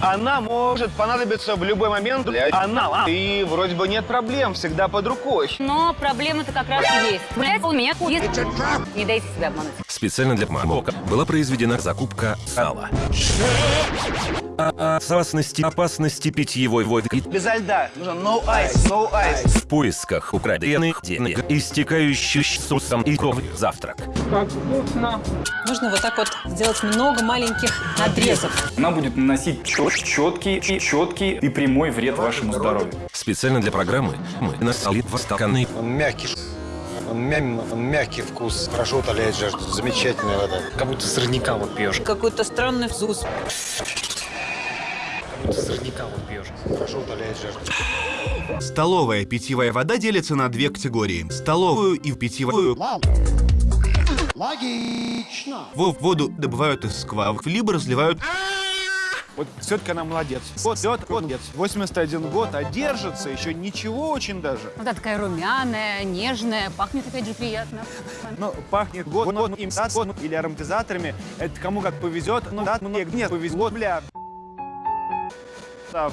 Она может понадобиться в любой момент. Блядь, Она, и вроде бы нет проблем, всегда под рукой. Но проблема-то как раз и есть. Блять, у меня есть. Не дайте себя обмануть. Специально для Мамока была произведена закупка сала. О опасности, опасности питьевой воды Без льда. Нужно no ice, no ice. в поисках украденных денег, истекающих сусом и кровью завтрак. Нужно вот так вот сделать много маленьких надрезов. Она будет наносить чет- четкий, четкий и прямой вред вашему здоровью. Специально для программы мы насали в стаканы Он мягкий, он, мя- он мягкий вкус, хорошо утоляет жажду, замечательная вода. Как будто сорняка вот пьешь. Какой-то странный вкус. Сорняка вот пьешь. Хорошо утоляет жажду. Столовая питьевая вода делится на две категории. Столовую и питьевую. Логично. Во- Воду добывают из скважин, либо разливают Вот все-таки она молодец. Вот, вот, вот, молодец. 81 год, а держится еще ничего очень даже. Вот она такая румяная, нежная, пахнет опять же приятно. Ну, пахнет год, год, им год или ароматизаторами. Это кому как повезет. Ну, да, мне нет, повезло, бля.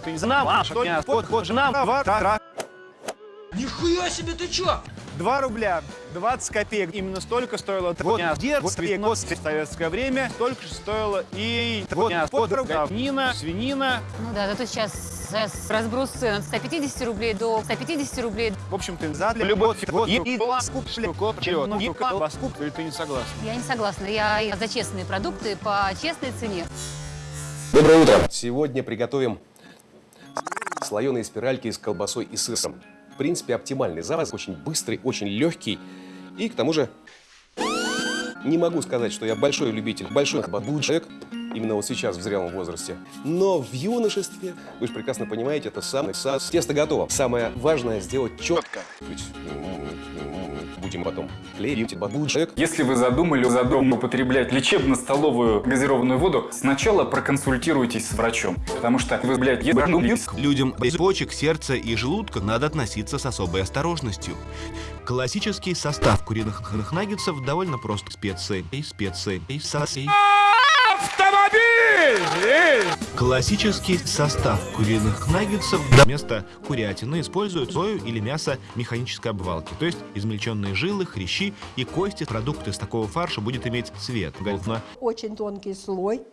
Не знал, что вот, жена, два, тра- Нихуя себе, ты чё? 2 рубля 20 копеек. Именно столько стоило вот детстве, вот в советское время. Столько же стоило и вот говнина, свинина. Ну да, зато сейчас, сейчас разброс цен от 150 рублей до 150 рублей. В общем, ты за любовь, вот, и и колбаску, копченую, ну, и колбаску, или ты не согласна? Я не согласна. Я за честные продукты по честной цене. Доброе утро! Сегодня приготовим слоеные спиральки с колбасой и сыром. В принципе, оптимальный завтрак, очень быстрый, очень легкий. И к тому же, не могу сказать, что я большой любитель, большой человек, именно вот сейчас в зрелом возрасте. Но в юношестве, вы же прекрасно понимаете, это самый сас. Тесто готово. Самое важное сделать четко. Ведь, м, Будем потом клеить бабушек. Если вы задумали, задумали употреблять лечебно-столовую газированную воду, сначала проконсультируйтесь с врачом. Потому что вы, блядь, ебанулись. Людям без почек, сердца и желудка надо относиться с особой осторожностью. Классический состав куриных наггетсов довольно прост. Специи, и специи, и Классический состав куриных наггетсов вместо курятины используют сою или мясо механической обвалки, то есть измельченные жилы, хрящи и кости. Продукт из такого фарша будет иметь цвет. Голодно. Очень тонкий слой.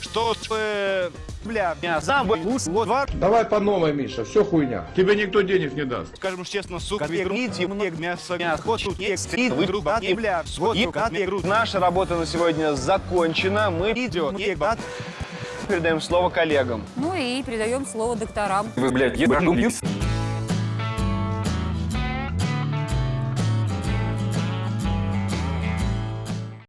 Что, э, бля, мясо, лук, вот, два, Давай по новой, Миша, все хуйня. Тебе никто денег не даст. скажем честно, сука, верните мне мясо, мясо, тут есть стрит, вы грубо, и, бля, вот, грубо. Наша работа на сегодня закончена, мы идем, передаем слово коллегам. Ну и передаем слово докторам. Вы, блядь, ебанулись.